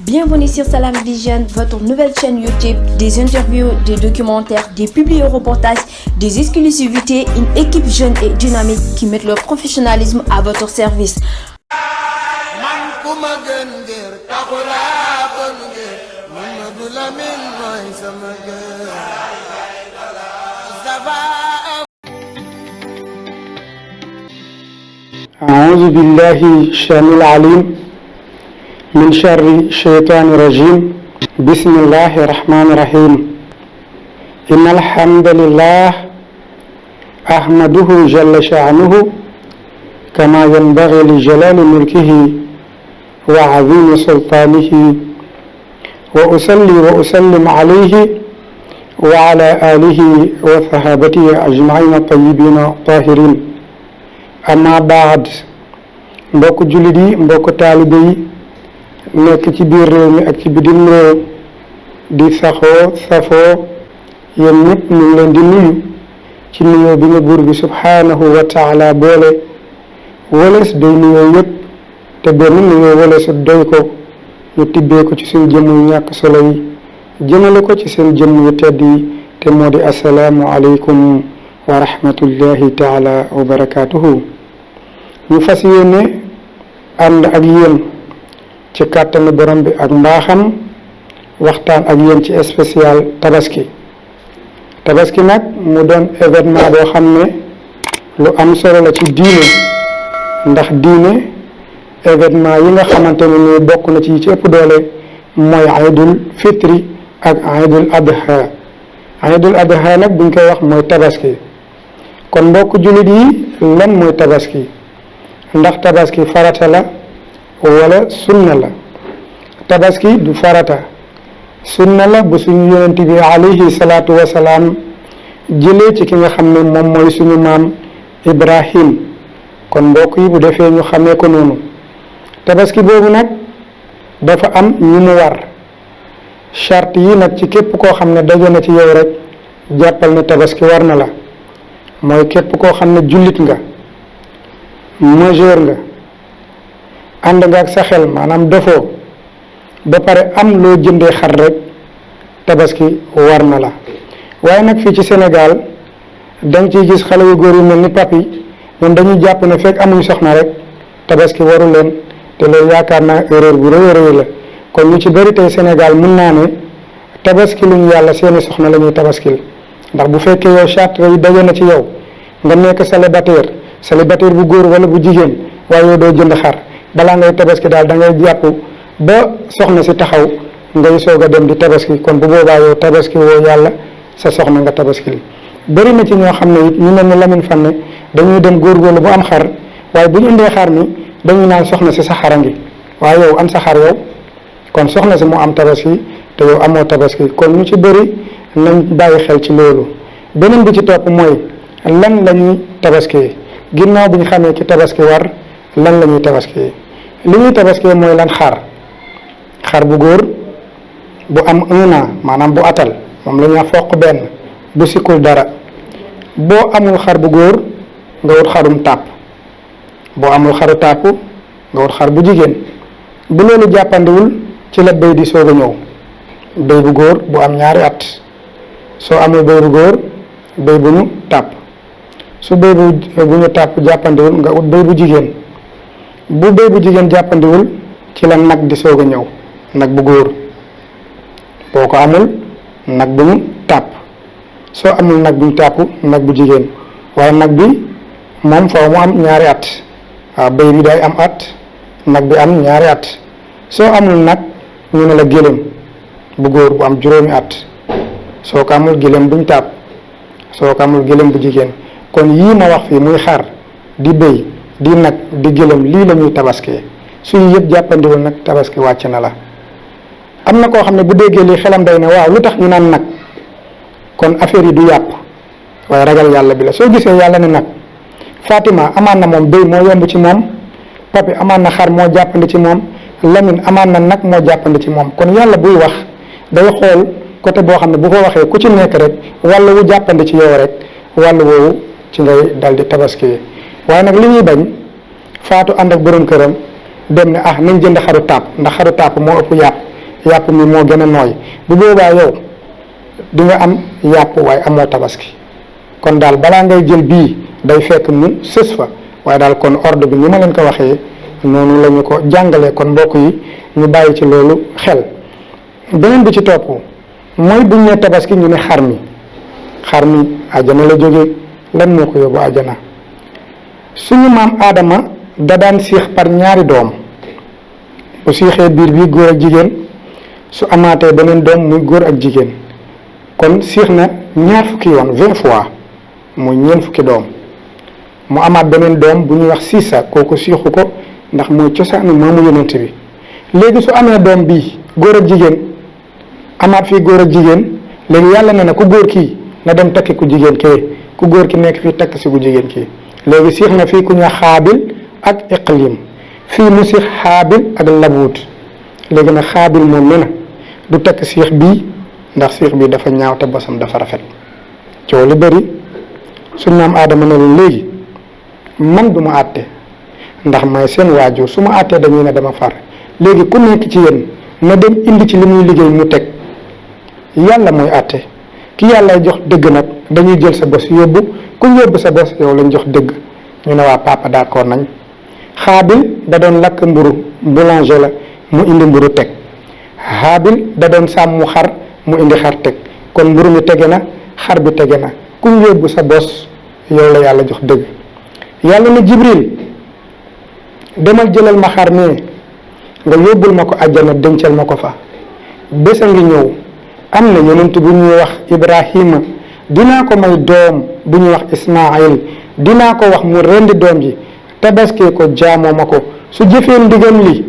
Bienvenue sur Salam Vision, votre nouvelle chaîne YouTube, des interviews, des documentaires, des publi-reportages, des exclusivités, une équipe jeune et dynamique qui met leur professionnalisme à votre service. man ku ma gën ngir taxulaa bon ngir Mamadou Lamine mooy sama gën أعوذ بالله الشامل العليم من شر الشيطان الرجيم. بسم الله الرحمن الرحيم. إن الحمد لله أحمده جل شأنه كما ينبغي لجلال ملكه وعظيم سلطانه وأصلي وأسلم عليه وعلى آله وصحابته أجمعين الطيبين الطاهرين. mbokk jullit yi mbokk taalibe yi nekk ci biir réew mi ak ci bitim réew di saxoo safoo yéen ñëpp ñu ngi leen di nuyu ci nuyoo bi nga buur bi subhanahu wa taala boole. Walees day nuyoo yëpp te benn nuyoo waleesut doy ko ñu tibbee ko ci suñ jëmm yu ñàkk solo yi jëmale ko ci seen jëmm yu tedd yi te moo di asalaamu aleykum wa rahmatullahi taala wa barakaatuhu. Ñu fas yéene ànd ak yéen ci kàttanu borom bi ak mbaaxam waxtaan ak yéen ci spécial tabaski tabaski nag mu doon événement boo xam ne lu am solo la ci diine ndax diine événement yi nga xamante ne ni bokk na ci ci ëpp doole mooy aydul fitri ak aydul adha aydul adha nag buñ koy wax mooy tabaski kon mbokk jullit yi lan mooy tabaski ndax tabaski farata la wala sunna la tabaski du farata. Sunna la bu suñu yonent bi alayhi salaatu wasalaam jëlee ci ki nga xam suñu Ibrahim. Kon mbokk yi bu defee ñu xamee ko noonu. Tabaski boobu nag dafa am ñu mu war. Charte yi nag ci képp koo xam ne na ci yow rek tabaski war na la. Mooy képp nga majeur nga ànd nga ak sa xel maanaam ba pare am loo jëndee xar rek tabaski war na la. Waaye nag fii ci Sénégal da nga ciy gis xale yu góor yu mel ni papi ñoom dañuy ne amuñ soxna rek tabaski waru leen te loolu yaakaar naa erreur bu rëy rëy la. Kon ñu ci bëri tey Sénégal mun naa ne tabaski luñ yàlla seeni soxna la ñuy tabaskil. Ndax bu fekkee yow charte yi daje na ci yow nga nekk célibataire célibataire bu góor wala bu jigéen waaye yow jënd xar balaa ngay tabaski daal da ngay jàpp ba soxna si taxaw ngay soog dem di tabaski. Kon bu boobaa yow tabaski woo yàlla sa soxna nga tabaski li na ci ñoo xam ñu mel Lamine Fane dañuy dem góorgóorlu bu am xar waaye bu ñu xar mi dañuy naan soxna sa ngi. Waaye yow am sa xar yow kon soxna mu am tabaski te yow amoo tabaski. Kon ñu ci bëri nañ bàyyi xel ci loolu. Beneen bi ci topp mooy lan la tabaski ginnaaw bi ñu xamee ci tabaski war lan la ñuy tabaski li ñuy tabaski mooy lan? Xar. Xar bu góor bu am un an maanaam bu atal moom la ñuy foq bu sikkul dara. Boo amul xar bu góor nga wut xarum tàpp. Boo amul xaru tàpp nga wut xar bu jigéen. Bu loolu jàppandiwul ci la béy di soog a béy bu góor bu am ñaari at. Soo amul béy bu góor béy bu ñu tàpp. Su béy bu bu ñu tàpp jàppandiwul nga ut béy bu jigéen bu béy bu jigéen jàppandiwul ci la nag di soog a ñëw nag bu góor. Boo ko amul nag bu tàpp. Soo amul nag bu tàpp nag bu jigéen. Waaye nag bi moom faaw mu am ñaari at. Waaw béy bi day am at nag bi am ñaari at. Soo amul nag ñu la gëléem bu góor bu am juróomi at. Soo ko amul buñ tàpp. Soo ko amul bu jigéen. Kon yii ma wax fii muy xar di béy di nag di gëléem lii la ñuy tabaskee suñu yëpp jàppandiwul nag tabaski wàcc na la. Am na koo xam ne bu déggee lii xelam day ne waaw lu tax ñu naan nag? Kon affaire yi du yàpp waaye ragal yàlla bi la. Soo gisee yàlla ne nag Fatima amaan na moom béy moo yomb ci moom. Papi amaan na xar moo jàppandi ci moom. Lamine amaan na nag moo jàppandi ci moom. Kon yàlla buy wax day xool côté boo xam ne bu ko waxee ku ci nekk rek wàll wu jàppandi ci yow rek wàll woowu ci ngay dal di tabaski waaye nag li ñuy bañ faatu ànd ak borom këram dem ne ah nañ jënd xaru tàpp. Ndax xaru tàpp moo ëpp yàpp yàpp mi moo gën a nooy. Bu boobaa yow di nga am yàpp waaye amoo tabaski. Kon daal balaa ngay jël bii day fekk mu sës fa. Waaye daal kon ordre bi ni ma leen ko waxee noonu la ko kon mbokk yi ñu bàyyi ci loolu xel. Beneen bi ci topp mooy buñ ne tabaski ñu ne xar mi. Xar mi la jógee. Lan moo ko yóbbu suñu maam aadama da daan siix par ñaari doom. bu siixee biir bi góor ak su amaatee beneen doom muy ak kon siix na ñaar fukki yoon vingt fois muy ñeent fukki doom. mu amaat beneen doom bu ñuy wax siisa kooku siixu ko ndax mooy cosaanu maamu yonent bi. léegi su amee doom bii góor ak jigéen amaat fii góor ak jigéen léegi yàlla na ku góor na dem takki ku ku ki ku léegi siix na fii ku ñu xaabil ak iqlim. Fii mu siix xaabil ak labuut. Léegi nag xaabil moom ne na du takk siix bii ndax siix bii dafa ñaaw te bosam dafa rafet. Coow li bëri suñ maam aadama leen léegi man du ma ndax may seen waajur. Su ma dañuy ne dama far. Léegi ku nekk ci yéen na dem indi ci li muy liggéey mu teg. Yàlla mooy àtte. Ki yàlla jox dëgg nag dañuy jël sa bos yóbbu ku yóbbu sa bos yow lañ jox dëgg. Ñu ne waa papa d'accord nañ. Xaabil da doon lakk mburu boulanger la mu indi mburu teg. Xaabil da doon sàmm xar mu indi xar teg. Kon mburu mi tege na xar bi tege na. Ku sa bos yow la yàlla jox dëgg. Yàlla ne jibril demal jëlal ma xar mi nga yóbbul ma ko àjjana dencal ma ko fa. Bés ngi ñëw. Bu ñuy wax ibrahima dinaa ko may doom bu ñuy wax ismail dinaa ko wax mu rendi doom ji. Tabaskee ko jaamoo ma ko. Su jëfee ndigal li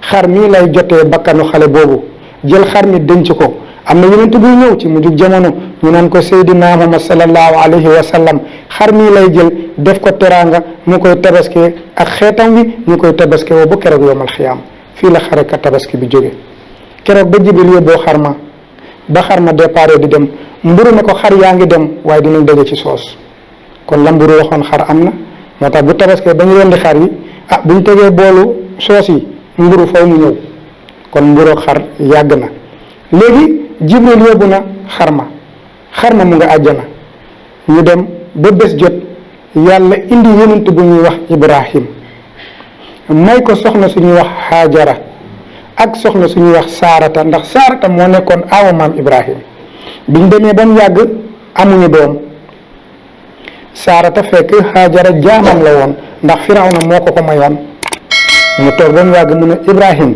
xar mi lay jotee bakkanu xale boobu. Jël xar mi denc ko. Am na ci jamono. Ñu ko Seydina Muhammad sallallahu alayhi wa xar mi lay jël def ko teraanga mu koy tabaskee ak xeetam wi ñu koy tabaskee woo ba keroog yowmal xiyaam. Fii la xare ka tabaski bi jóge. Keroog ba jibil yóbboo ba départ di dem mburu ne ko xar yaa ngi dem waaye dinañ daje ci soos. Kon la mburu waxoon xar am na bu tabaskee ba ñu xar yi ah bu ñu tegee boolu soos yi mburu faw mu ñëw. Kon mburu xar yàgg na. Léegi jibril yóbbu na mu nga àjjana. Ñu dem ba bés jot yàlla indi yonent bu ñuy wax ibrahim. May ko soxna suñuy wax xaajara ak soxna suñuy wax saarata ndax saarata moo nekkoon aawa ibrahim biñ demee ba mu amuñu doom. Saarata fekk xaajara jaamam la woon ndax firawna moo ko ko mayoon. Mu toog ba mu ne ibrahim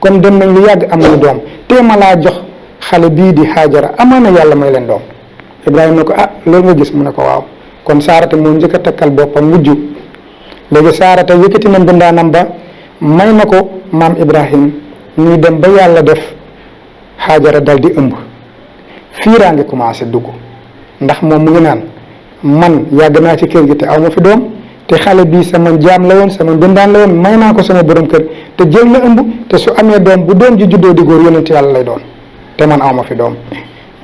comme dem nañ lu yàgg amuñu doom. Te ma jox xale bii di xaajara amaana yàlla may leen doom. Ibrahim ne ko ah loolu nga gis? Mu ne ko waaw. Kon saarata moo njëkk a takkal boppam mujj léegi saarata yëkkati na mbindaanam ba may na ko maam ibrahim. Ñuy dem ba yàlla def xaajara dal di fiiraa ngi commencé dugg. ndax moom mu ngi man yàgg naa ci kër gi te aw ma fi doom te xale bii sama jaam la woon sama mbindaan la woon ko sama borom kër te jël na ëmb te su amee doom bu doom ji juddoo di góor yonent yàlla lay doon te man aw ma fi doom.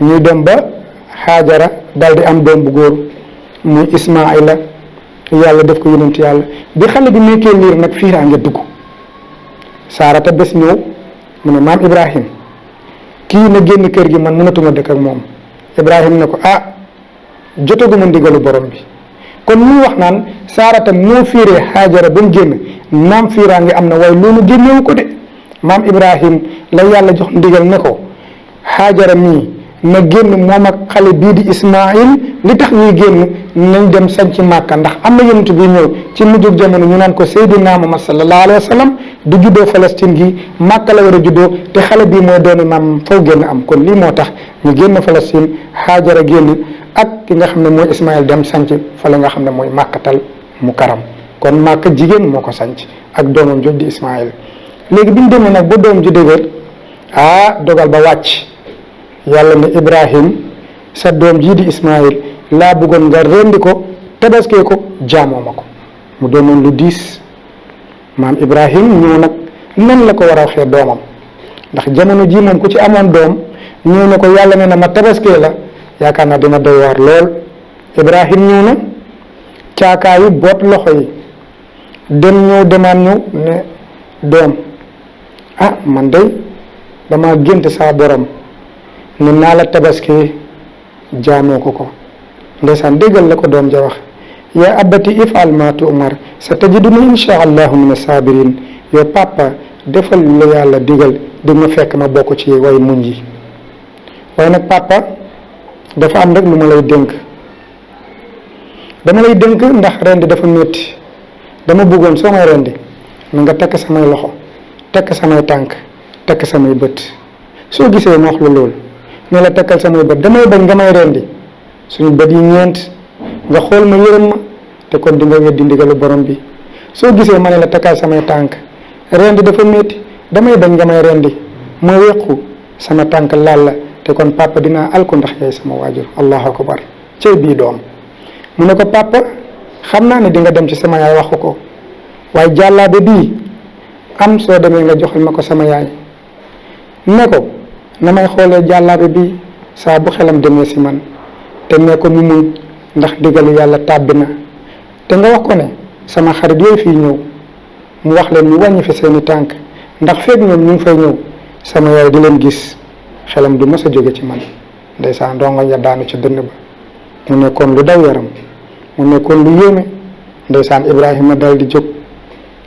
ñuy dem ba di am doom bu góor muy ismaila yàlla def ko yonent yàlla. bi xale bi nekkee liir nag fiiraa ngi dugg. Saarata ibrahim kii na génn kër gi man mënatuma dëkk ak ibrahim ne ko ah jotaguma ndigalu borom bi. Kon muy wax naan mu génn naam fiiraa ngi am na waaye loolu génnewu ko ibrahim la yàlla jox ndigal ne na génn moom ak xale bii di ismail li tax ñuy génn nañ dem sañ ci màkka ndax am na yonent bi ñëw ci mujjug jamono ñu naan ko seydina muhammad sallallahu alayhi wa sallam. du juddoo Palestine gi màkka la war a juddoo te xale bii mooy dooni maam faw génn am. kon lii moo tax ñu génn Palestine xaajara génn ak ki nga xam ne mooy ismail dem sanc fa la nga xam ne mooy màkkatal mu karam kon màkka jigéen moo ko sanc ak doomam joj di ismail léegi bi ñu demee doom ji dëgër ah dogal ba wàcc yàlla ne ibrahim sa di ismail laa bëggoon nga rendi ko tabaskee ko jaamoo ma ko. Mu lu diis. Maam ibrahim ñëw nag nan la ko war a waxee doomam? Ndax jamono ji moom ku ci amoon doom ñëw na ko ne na ma tabaskee la yaakaar dina doy waar lool. Ibrahim ñëw na caakaayu boot loxo yi. Dem ñëw demaan ñëw ne doom ah man day dama gént saa borom ne naa la tabaski jaamoo ko ko ndeysaan déggal la ko ja wax. Yaa abati ifal ma tu'mar. Sa tajiduni insha allahu min sabirin yow papa defal la yàlla digal di ma fekk ma bokk ci way muñ yi. Waaye nag papa dafa am rek lu ma lay dénk. Dama lay dénk ndax rendi dafa métti dama bëggoon soo may rendi na nga takk samay loxo takk samay tànk takk samay bët. Soo gisee ma wax ne la takkal samay bët bañ rendi. Suñu bët yi ñeent nga xool ma yërëm ma te kon di nga weddi ndigalu borom bi. Soo gisee ma la takkal samay tànk rendi dafa métti damay bañ nga rendi. Ma wequ sama tànk laal la te kon papa dinaa alku ndax yaay sama waajur. Allahu akbar. Cey bii doom. Mu ne ko papa xam naa ne di nga dem ci sama yaay waxu ko. Jàllaabe bii am soo demee nga joxal ma ko sama yaay. Ne ko na may xoolee jàllaabe bii saa bu xelam demee si man. Te ne ko mu muñ ndax digalu yàlla tàbbi na. Te nga wax ko ne sama xarit yooyu fii ñëw. Mu wax leen ñu wàññi fi seeni tànk ndax feeg ñoom ñu fay ñëw sama yaay di leen gis. Xelam du mës a jóge ci man. Ndeysaan ndongo ya daanu ci dënn ba. Mu nekkoon lu daw yaram. Mu nekkoon lu yéeme. Ndeysaan Ibrahima dal di jóg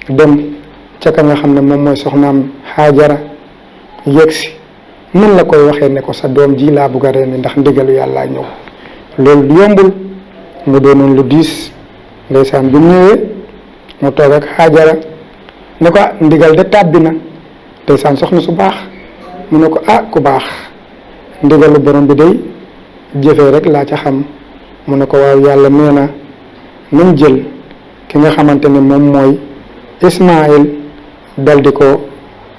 dem ca ka nga xam ne moom mooy soxnaam Haajara yegsi nan la koy waxee ne ko sa doom ji laa bugg a rendi ndax ndigalu yàlla ñëw. Loolu yombul. Mu doonoon lu diis. Ndeysaan bi mu ñëwee mu toog ak Haajara ne ko ah ndigal de tàbbi na. Ndeysaan soxna su baax. Mu ne ko ah ku baax. Ndigalu borom bi day jëfee rek laa ca xam. Mu ne ko waaw yàlla nee na jël ki nga xamante ne moom mooy dal di ko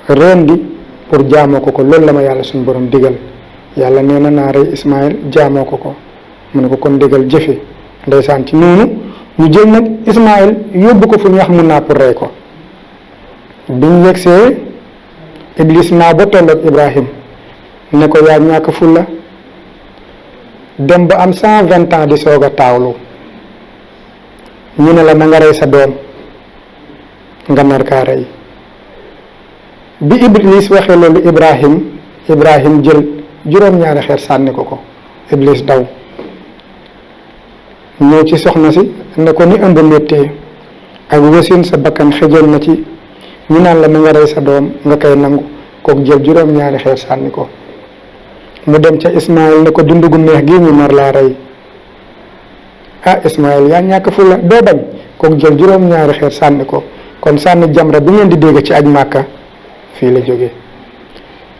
rendi pour jaamoo ko ko la ma yàlla suñu borom digal. Yàlla nee na naa rey Ismaïl ko ko mu ko kon digal jëfe. Ndeysaan ci noonu ñu jël Ismaïl yóbbu ko fu ñu wax mun pour rey ko. Biñ yegsee Iblis naaw ba Ibrahim. Ne ko yaa ñàkk fulla. Dem ba am cent vingt ans di soog a taawlu. Ñu ne la na nga rey sa doom. Nga nar bi Iblis waxee loolu Ibrahim Ibrahim jël juróom-ñaari xeer sànni ko ko. Iblis daw. Ñëw ci soxna si ne ko ni ëmb méttee ak wasin sa bakkan xëjoon na ci. Ñu naan la nga rey sa doom nga koy nangu. Kook jël juróom-ñaari xeer sànni ko. Mu dem ca Ismaël ne ko dund gu neex gii ñu nar laa rey. Ah Ismaël yaa ñàkk fu la doo bañ. Kook jël juróom-ñaari xeer sànni ko. Kon sànni jamra bi ngeen di dégg ci aj màkka fii la jógee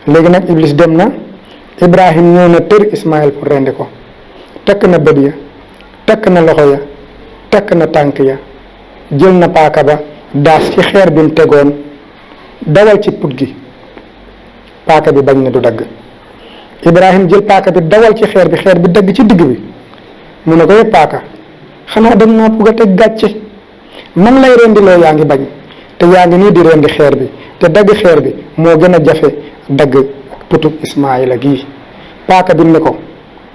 léegi nag Iblis dem na Ibrahim ñëw na tër Ismaël pour rendi ko takk na bët ya takk na loxo ya takk na tànk ya jël na paaka ba daas ci xeer bi mu tegoon dawal ci put gi paaka bi bañ na du dagg Ibrahim jël paaka bi dawal ci xeer bi xeer bi dagg ci digg bi mu ne ko yëpp paaka xanaa dem naa bugg a teg gàcce man lay rendiloo yaa ngi bañ te yaa ngi nii di rendi xeer bi te dagg xeer bi moo gën a jafe dagg putub Ismaayila gii paaka bi ne ko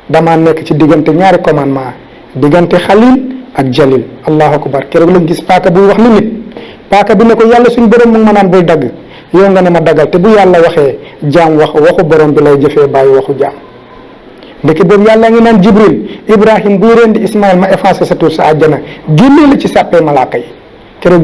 dama nekk ci diggante ñaari commandement diggante xalil ak jalil. Allahu akbar. Keroog lañ gis paaka buy wax ni nit paaka bi ne ko yàlla suñ borom mu ngi ma naan bul dagg. Yow nga ne ma daggal te bu yàlla waxee jaam wax waxu borom bi lay bàyyi waxu jaam. Ndeke boobu yàlla ngi naan jibril ibrahim buy rendi ismail ma effacé sa tur sa àjjana génnee la ci sàppee malaaka yi.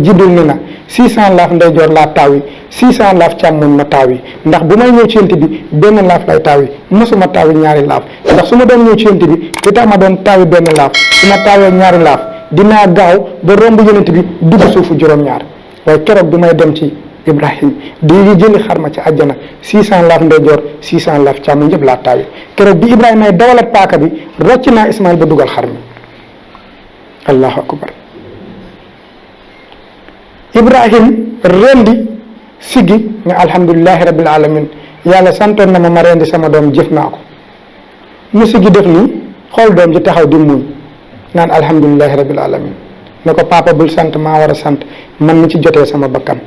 Jibril ni na 600 laaf ndeyjoor laa taawi 600 laaf càmmoñ ma taawi. Ndax bu may ñëw ci yent bi benn laaf lay taawi. Mosuma taawi ñaari laaf. Ndax su ma doon ñëw ci yent bi li tax ma doon taawi benn laaf su ma taawee ñaari laaf dinaa gaaw ba romb yonent bi suufu juróom-ñaar. Waaye keroog bi may dem ci ibrahim di jëli xarma ci àjjana 600 laaf ndeyjoor 600 laaf càmmoñ yëpp laa taawi. Keroog bi ibrahima ay dawalat paaka bi rocc naa ismail ba dugal xar allahu akbar ibrahim rendi siggi ne alhamdulilahi rabbil alamin. Yàlla santoon na ma ma rendi sama doom jëf naa ko. Mu siggi def nii xool doom ji taxaw di muñ naan alhamdulilahi rabbil alamin. Ne ko papa bul sant maa war a sant. Man mi ci sama bakkan.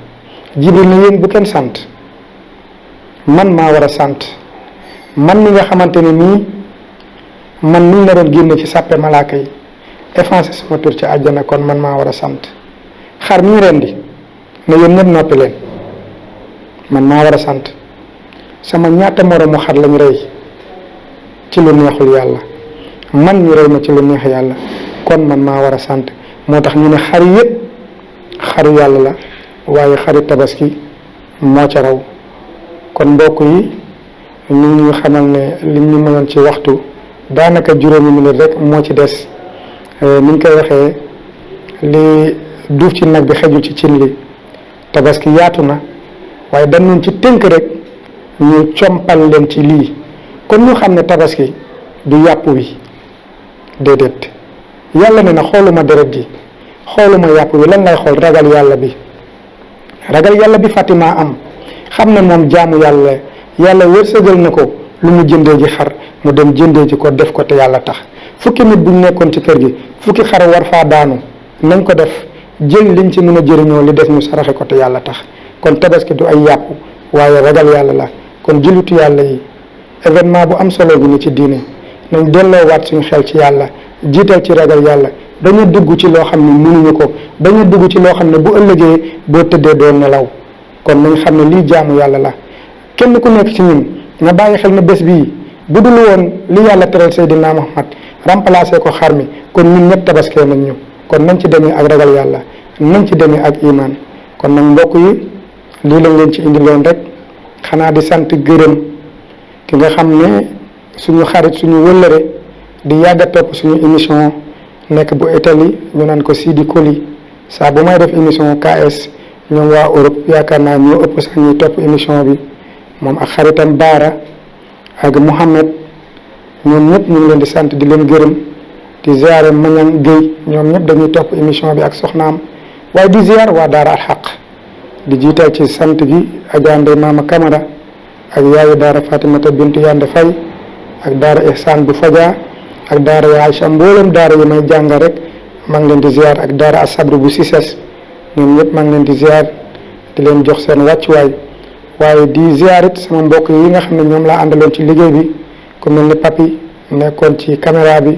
Jibril ne yéen bu kenn sant. Man maa war a sant. Man mi nga xamante ne nii man mi la doon génne ci sàppe malaaka yi. Effacé sama tur ci àjjana kon man maa war a sant xar mi rendi. Ne yéen ñëpp noppi leen. Man maa war a sama ñaata moromu xar lañ rey ci lu neexul yàlla. Man ñu ma ci lu neex kon man maa war a sant. Moo tax ñu ne xar xaru la waaye xari tabaski moo ca raw. Kon mbokk yi ñu ngi xamal ne lim ñu mayoon ci waxtu daanaka juróomi minute rek moo ci des. Ni ñu koy waxee li duuf ci nag bi xejul ci cin li tabaski yaatu na waaye dañ leen ci tënk rek ñu compal leen ci lii kon ñu xam ne tabaski du yàpp wi déedéet yàlla ne na xooluma deret ji xooluma yàpp wi lan lay xool ragal yàlla bi ragal yàlla bi Fatima am xam ne moom jaamu yàlla yàlla wërsëgal na ko lu mu jëndee ji xar mu dem jëndee ji ko def ko te yàlla tax fukki nit buñ nekkoon ci kër gi fukki xar war faa daanu nañ ko def jël liñ ci mën a jëriñoo li des saraxe ko te tax. Kon tabaski du ay yàpp waaye ragal yàlla la. Kon jullitu yàlla yi événement bu am solo gi ni ci diine nañ delloowaat suñu xel ci yàlla jiital ci ragal yàlla dañu dugg ci loo xam ne mënuñu dañu dugg ci loo xam bu nelaw. Kon nañ xam ne lii jaamu yàlla la. Kenn ku nekk ci ñun nga xel li yàlla teral Seydina Muhammad remplacé ko xar mi kon ñun ñëpp tabaskee nañ ñu kon nañ ci demee ak ragal yàlla nañ ci demee ak iman kon nag mbokk yi lii lañ leen ci indiloon rek xanaa di sant gërëm ki nga xam ne suñu xarit suñu wëllëre di yàgg a topp suñu émission nekk bu Italie ñu naan ko Sidi Koli. Saa bu may def émission KS ñoom waa Europe yaakaar naa ñoo ëpp sax ñuy topp émission bi. Moom ak xaritam Baara ak Mouhamed ñoom ñëpp ñu ngi leen di sant di leen gërëm di ziare Mañang Guèye ñoom ñëpp dañuy topp émission bi ak soxnaam. Waaye di ziar waa Daara al Xaq di jiital ci sant gi Adja Ndeye Mama Camara ak yaayu Daara Fatimata Bintu Yande Faye ak Daara Ihsan bu Faja ak Daara ya Aïcha. Mboolem Daara yi may jàngal rek maa leen di ziar ak Daara Asabru bu Cices ñoom ñëpp maa leen di ziar di leen jox seen wàccuwaay. Di ziar it sama mbokk yi nga xam ne ñoom laa àndaloon ci liggéey bi ku mel ni papi nekkoon ci caméra bi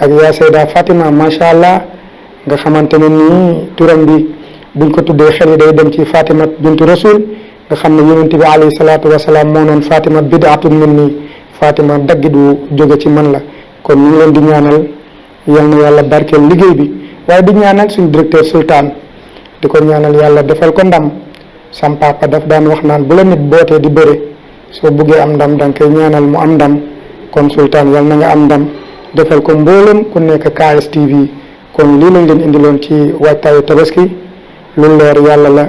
ak yaa Seyda Fatima macha allah. Nga xamante ne nii turam bi buñ ko tuddee xel day dem ci Fatima bintu Rasul. Nga xam ne yonent bi alayhi salaatu moo noon Fatima bidaatun min nii Fatima daggi du jóge ci man la kon ñu leen di ñaanal yal na yàlla barkeel bi. Waaye di ñaanal suñu directeur sultaan di ko ñaanal yàlla defal ko ndam sam papa daf daan wax naan bu la nit bootee di soo buggee am ndam danga koy ñaanal mu am ndam. Kon sultaan yal na nga am ndam defal ko mboolem ku nekk KS TV kon lii lañ leen indiloon ci waajtaayu tabaski lu leer yàlla la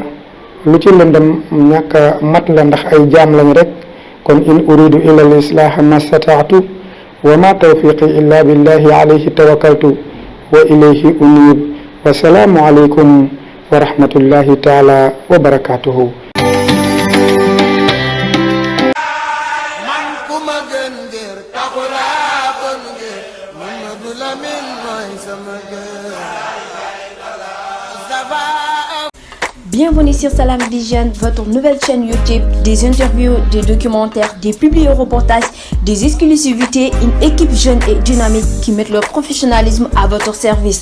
lu ci lëndam ñàkk a mat la ndax ay jaam lañ rek kon in uridu illa al islaha ma stataatu wa ma tawfiqi illa billahi alayhi tawakkaltu wa ilayhi unib wa salaamu alaykum wa rahmatullahi taala wa barakatuhu Bienvenue sur Salam Vision, votre nouvelle chaîne YouTube, des interviews, des documentaires, des publi-reportages, des exclusivités, une équipe jeune et dynamique qui met leur professionnalisme à votre service.